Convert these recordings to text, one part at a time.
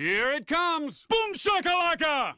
Here it comes! Boom shakalaka!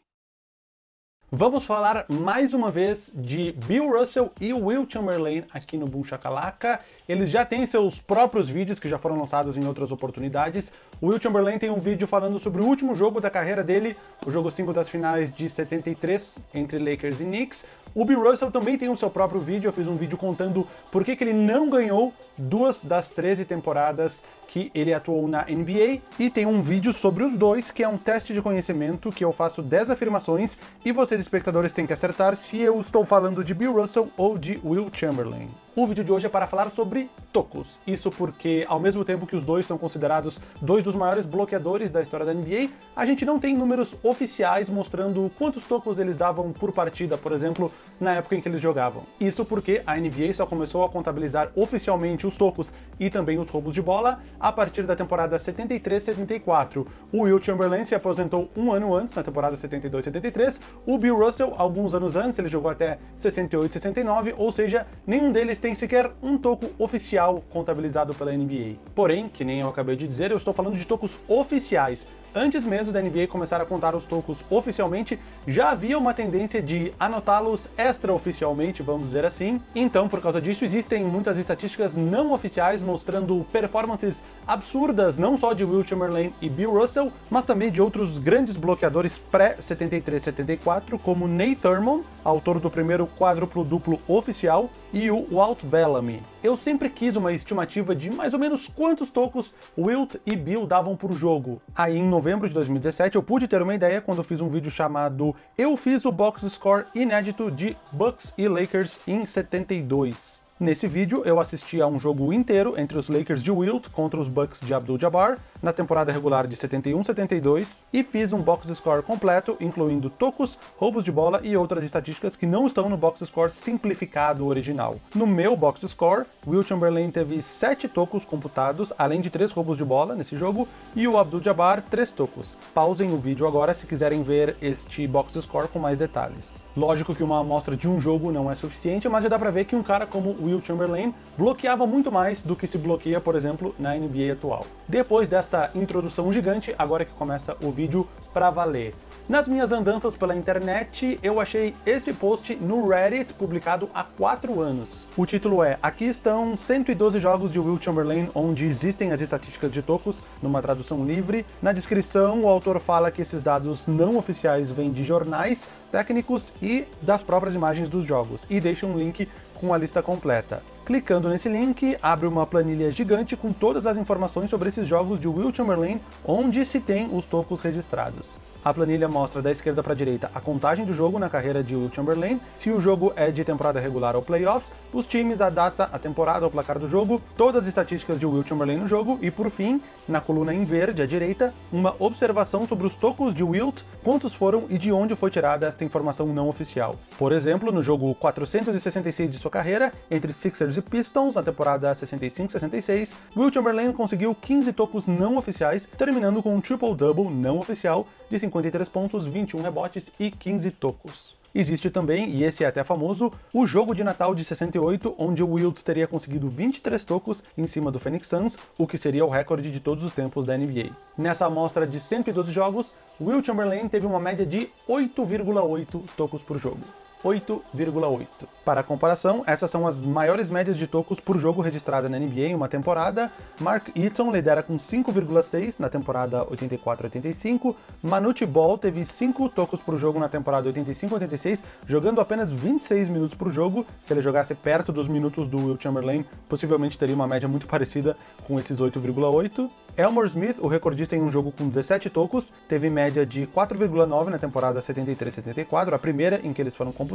Vamos falar mais uma vez de Bill Russell e Will Chamberlain aqui no Boom Shakalaka. Eles já têm seus próprios vídeos que já foram lançados em outras oportunidades. O Will Chamberlain tem um vídeo falando sobre o último jogo da carreira dele, o jogo 5 das finais de 73 entre Lakers e Knicks. O Bill Russell também tem o seu próprio vídeo, eu fiz um vídeo contando por que, que ele não ganhou duas das 13 temporadas que ele atuou na NBA, e tem um vídeo sobre os dois, que é um teste de conhecimento, que eu faço 10 afirmações, e vocês espectadores têm que acertar se eu estou falando de Bill Russell ou de Will Chamberlain. O vídeo de hoje é para falar sobre tocos. Isso porque, ao mesmo tempo que os dois são considerados dois dos maiores bloqueadores da história da NBA, a gente não tem números oficiais mostrando quantos tocos eles davam por partida, por exemplo, na época em que eles jogavam. Isso porque a NBA só começou a contabilizar oficialmente os tocos e também os roubos de bola a partir da temporada 73-74. O Will Chamberlain se aposentou um ano antes, na temporada 72-73. O Bill Russell, alguns anos antes, ele jogou até 68-69, ou seja, nenhum deles tem sequer um toco oficial contabilizado pela NBA. Porém, que nem eu acabei de dizer, eu estou falando de tocos oficiais. Antes mesmo da NBA começar a contar os tocos oficialmente, já havia uma tendência de anotá-los extraoficialmente, vamos dizer assim. Então, por causa disso, existem muitas estatísticas não oficiais mostrando performances absurdas, não só de Will Chamberlain e Bill Russell, mas também de outros grandes bloqueadores pré-73-74, como Nate Thurmond, autor do primeiro quádruplo duplo oficial, e o Walt Bellamy. Eu sempre quis uma estimativa de mais ou menos quantos tocos Wilt e Bill davam por jogo. Aí em novembro de 2017 eu pude ter uma ideia quando fiz um vídeo chamado Eu fiz o box score inédito de Bucks e Lakers em 72. Nesse vídeo, eu assisti a um jogo inteiro entre os Lakers de Wilt contra os Bucks de Abdul-Jabbar, na temporada regular de 71-72, e fiz um box score completo, incluindo tocos, roubos de bola e outras estatísticas que não estão no box score simplificado original. No meu box score, Will Chamberlain teve 7 tocos computados, além de 3 roubos de bola nesse jogo, e o Abdul-Jabbar 3 tocos. Pausem o vídeo agora se quiserem ver este box score com mais detalhes. Lógico que uma amostra de um jogo não é suficiente, mas já dá pra ver que um cara como Will Chamberlain bloqueava muito mais do que se bloqueia, por exemplo, na NBA atual. Depois desta introdução gigante, agora que começa o vídeo pra valer. Nas minhas andanças pela internet, eu achei esse post no Reddit, publicado há 4 anos. O título é Aqui estão 112 jogos de Will Chamberlain onde existem as estatísticas de tocos, numa tradução livre. Na descrição, o autor fala que esses dados não oficiais vêm de jornais, técnicos e das próprias imagens dos jogos, e deixa um link com a lista completa. Clicando nesse link, abre uma planilha gigante com todas as informações sobre esses jogos de Will Chamberlain, onde se tem os tocos registrados. A planilha mostra da esquerda para a direita a contagem do jogo na carreira de Will Chamberlain, se o jogo é de temporada regular ou playoffs, os times, a data, a temporada, o placar do jogo, todas as estatísticas de Will Chamberlain no jogo e, por fim, na coluna em verde à direita, uma observação sobre os tocos de Wilt, quantos foram e de onde foi tirada esta informação não oficial. Por exemplo, no jogo 466 de sua carreira, entre Sixers e Pistons, na temporada 65-66, Will Chamberlain conseguiu 15 tocos não oficiais, terminando com um triple-double não oficial de 53 pontos, 21 rebotes e 15 tocos. Existe também, e esse é até famoso, o jogo de Natal de 68, onde o Wilt teria conseguido 23 tocos em cima do Phoenix Suns, o que seria o recorde de todos os tempos da NBA. Nessa amostra de 112 jogos, Will Chamberlain teve uma média de 8,8 tocos por jogo. 8,8. Para comparação, essas são as maiores médias de tocos por jogo registrada na NBA em uma temporada. Mark Eaton lidera com 5,6 na temporada 84-85. Manute Ball teve 5 tocos por jogo na temporada 85-86, jogando apenas 26 minutos por jogo. Se ele jogasse perto dos minutos do Will Chamberlain, possivelmente teria uma média muito parecida com esses 8,8. Elmore Smith, o recordista em um jogo com 17 tocos, teve média de 4,9 na temporada 73-74, a primeira em que eles foram computados.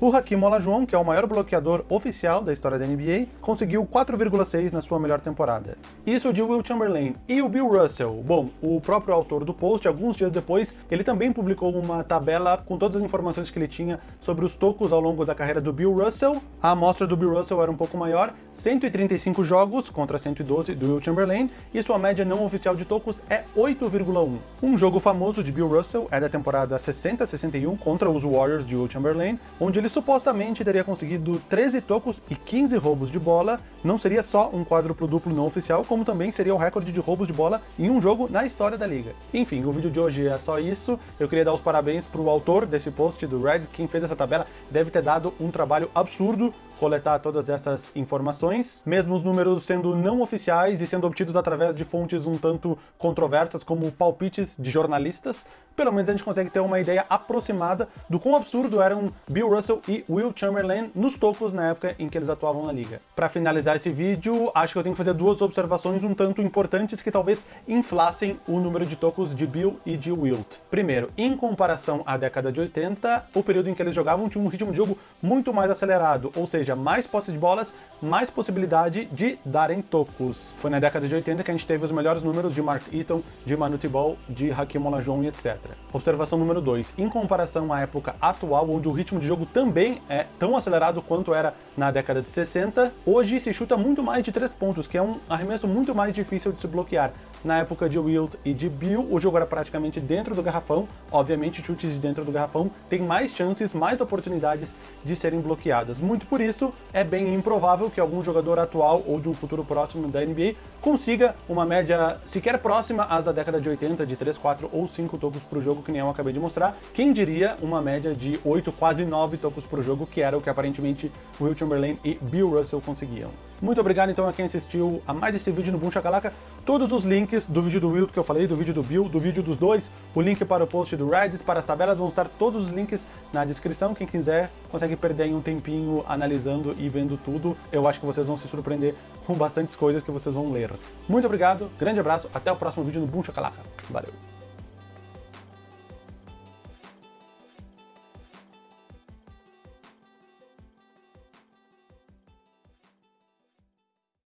O Hakim Olajuwon, que é o maior bloqueador oficial da história da NBA, conseguiu 4,6 na sua melhor temporada. Isso de Will Chamberlain. E o Bill Russell? Bom, o próprio autor do post, alguns dias depois, ele também publicou uma tabela com todas as informações que ele tinha sobre os tocos ao longo da carreira do Bill Russell. A amostra do Bill Russell era um pouco maior, 135 jogos contra 112 do Will Chamberlain, e sua média não oficial de tocos é 8,1. Um jogo famoso de Bill Russell é da temporada 60-61 contra os Warriors de Will Chamberlain, Onde ele supostamente teria conseguido 13 tocos e 15 roubos de bola. Não seria só um quádruplo duplo não oficial, como também seria o recorde de roubos de bola em um jogo na história da liga. Enfim, o vídeo de hoje é só isso. Eu queria dar os parabéns para o autor desse post do Red, quem fez essa tabela deve ter dado um trabalho absurdo coletar todas essas informações, mesmo os números sendo não oficiais e sendo obtidos através de fontes um tanto controversas, como palpites de jornalistas, pelo menos a gente consegue ter uma ideia aproximada do quão absurdo eram Bill Russell e Will Chamberlain nos tocos na época em que eles atuavam na liga. Para finalizar esse vídeo, acho que eu tenho que fazer duas observações um tanto importantes que talvez inflassem o número de tocos de Bill e de Wilt. Primeiro, em comparação à década de 80, o período em que eles jogavam tinha um ritmo de jogo muito mais acelerado, ou seja, mais posse de bolas, mais possibilidade de darem tocos. Foi na década de 80 que a gente teve os melhores números de Mark Eaton, de Manu Tibol, de Hakim Olajuwon e etc. Observação número 2. Em comparação à época atual, onde o ritmo de jogo também é tão acelerado quanto era na década de 60, hoje se chuta muito mais de 3 pontos, que é um arremesso muito mais difícil de se bloquear. Na época de Wilt e de Bill, o jogo era praticamente dentro do garrafão. Obviamente, chutes de dentro do garrafão têm mais chances, mais oportunidades de serem bloqueadas. Muito por isso, é bem improvável que algum jogador atual ou de um futuro próximo da NBA consiga uma média sequer próxima às da década de 80, de 3, 4 ou 5 tocos por jogo, que nem eu acabei de mostrar. Quem diria uma média de 8, quase 9 tocos por jogo, que era o que aparentemente Will Chamberlain e Bill Russell conseguiam. Muito obrigado então a quem assistiu a mais esse vídeo no Boom Shakalaka. Todos os links do vídeo do Will que eu falei, do vídeo do Bill, do vídeo dos dois, o link para o post do Reddit, para as tabelas, vão estar todos os links na descrição. Quem quiser consegue perder um tempinho analisando e vendo tudo. Eu acho que vocês vão se surpreender com bastantes coisas que vocês vão ler. Muito obrigado, grande abraço, até o próximo vídeo no Boom Shakalaka. Valeu!